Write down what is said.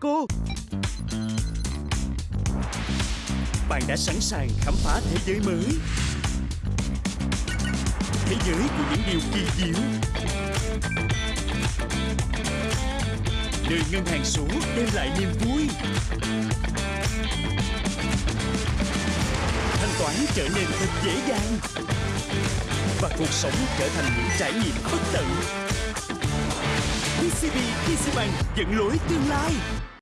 Cô Bạn đã sẵn sàng khám phá thế giới mới. Thế giới của những điều kỳ diệu. Nơi ngân hàng số đem lại niềm vui. Thanh toán trở nên thật dễ dàng. Và cuộc sống trở thành những trải nghiệm bất tận. PCB PCBank dẫn lối tương lai.